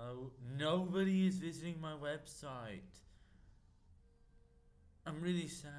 No, nobody is visiting my website. I'm really sad.